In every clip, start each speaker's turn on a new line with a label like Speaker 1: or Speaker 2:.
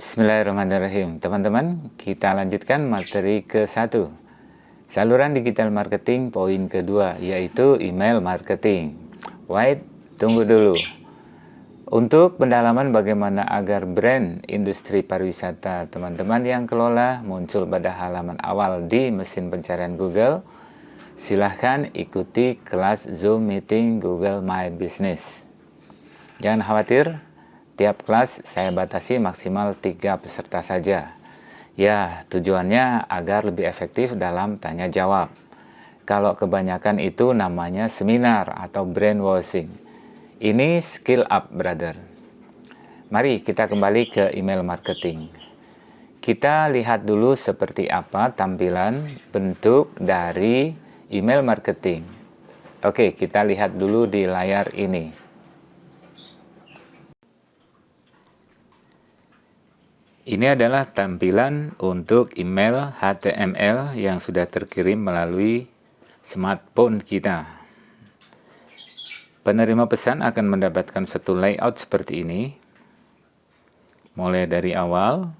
Speaker 1: Bismillahirrahmanirrahim. Teman-teman, kita lanjutkan materi ke-1 Saluran digital marketing poin kedua Yaitu email marketing. Wait, tunggu dulu. Untuk pendalaman bagaimana agar brand industri pariwisata teman-teman yang kelola muncul pada halaman awal di mesin pencarian Google Silahkan ikuti kelas Zoom Meeting Google My Business. Jangan khawatir, Tiap kelas saya batasi maksimal tiga peserta saja. Ya, tujuannya agar lebih efektif dalam tanya jawab. Kalau kebanyakan itu namanya seminar atau brainwashing. Ini skill up, brother. Mari kita kembali ke email marketing. Kita lihat dulu seperti apa tampilan bentuk dari email marketing. Oke, kita lihat dulu di layar ini. Ini adalah tampilan untuk email HTML yang sudah terkirim melalui smartphone kita. Penerima pesan akan mendapatkan satu layout seperti ini. Mulai dari awal,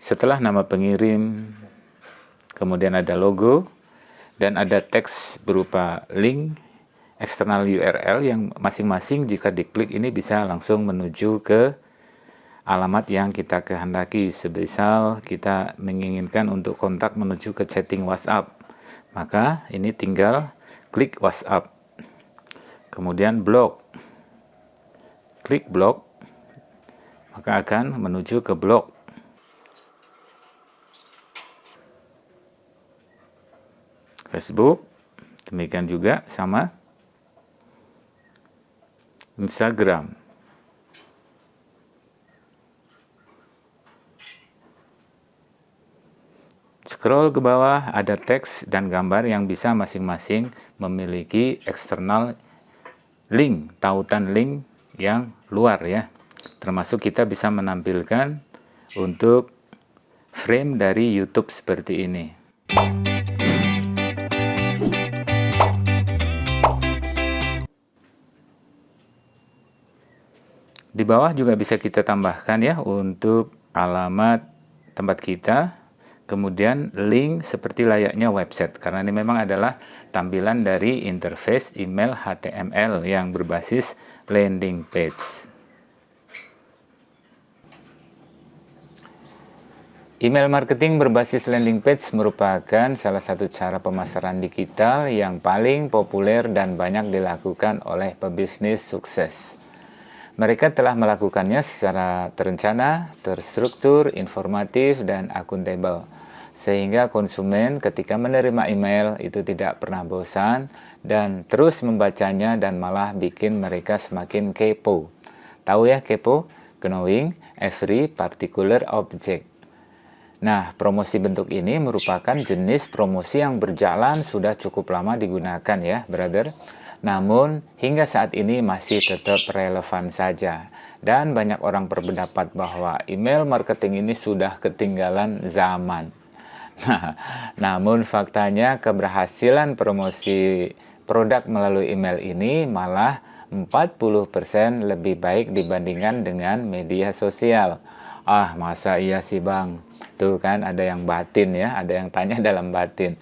Speaker 1: setelah nama pengirim, kemudian ada logo, dan ada teks berupa link eksternal URL yang masing-masing jika diklik ini bisa langsung menuju ke alamat yang kita kehendaki. Sebesar kita menginginkan untuk kontak menuju ke chatting WhatsApp, maka ini tinggal klik WhatsApp. Kemudian blog. Klik blog, maka akan menuju ke blog. Facebook, demikian juga sama Instagram. Scroll ke bawah ada teks dan gambar yang bisa masing-masing memiliki eksternal link, tautan link yang luar ya. Termasuk kita bisa menampilkan untuk frame dari YouTube seperti ini. Di bawah juga bisa kita tambahkan ya untuk alamat tempat kita kemudian link seperti layaknya website karena ini memang adalah tampilan dari interface email HTML yang berbasis landing page. Email marketing berbasis landing page merupakan salah satu cara pemasaran digital yang paling populer dan banyak dilakukan oleh pebisnis sukses. Mereka telah melakukannya secara terencana, terstruktur, informatif, dan akuntabel. Sehingga konsumen ketika menerima email itu tidak pernah bosan dan terus membacanya dan malah bikin mereka semakin kepo. Tahu ya kepo? Knowing every particular object. Nah, promosi bentuk ini merupakan jenis promosi yang berjalan sudah cukup lama digunakan ya, brother namun hingga saat ini masih tetap relevan saja. Dan banyak orang berpendapat bahwa email marketing ini sudah ketinggalan zaman. Nah, namun faktanya keberhasilan promosi produk melalui email ini malah 40% lebih baik dibandingkan dengan media sosial. Ah, masa iya sih bang? Tuh kan ada yang batin ya, ada yang tanya dalam batin.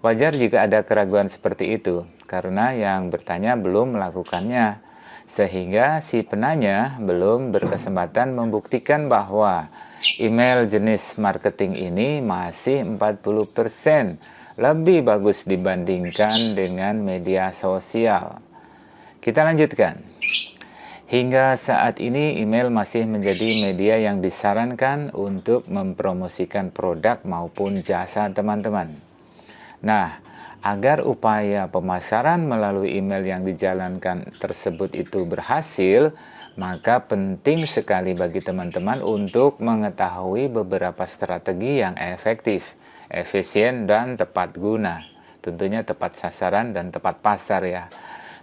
Speaker 1: Wajar jika ada keraguan seperti itu karena yang bertanya belum melakukannya sehingga si penanya belum berkesempatan membuktikan bahwa email jenis marketing ini masih 40% lebih bagus dibandingkan dengan media sosial. Kita lanjutkan. Hingga saat ini email masih menjadi media yang disarankan untuk mempromosikan produk maupun jasa teman-teman. Nah, Agar upaya pemasaran melalui email yang dijalankan tersebut itu berhasil, maka penting sekali bagi teman-teman untuk mengetahui beberapa strategi yang efektif, efisien, dan tepat guna. Tentunya tepat sasaran dan tepat pasar ya.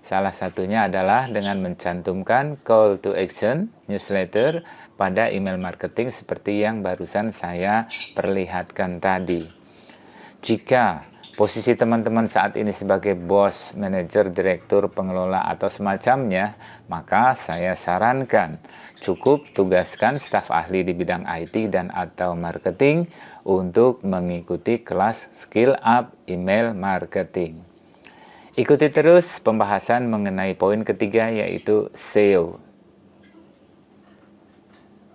Speaker 1: Salah satunya adalah dengan mencantumkan call to action newsletter pada email marketing seperti yang barusan saya perlihatkan tadi. Jika posisi teman-teman saat ini sebagai bos, manajer, direktur, pengelola, atau semacamnya, maka saya sarankan cukup tugaskan staf ahli di bidang IT dan atau marketing untuk mengikuti kelas Skill Up Email Marketing. Ikuti terus pembahasan mengenai poin ketiga yaitu SEO,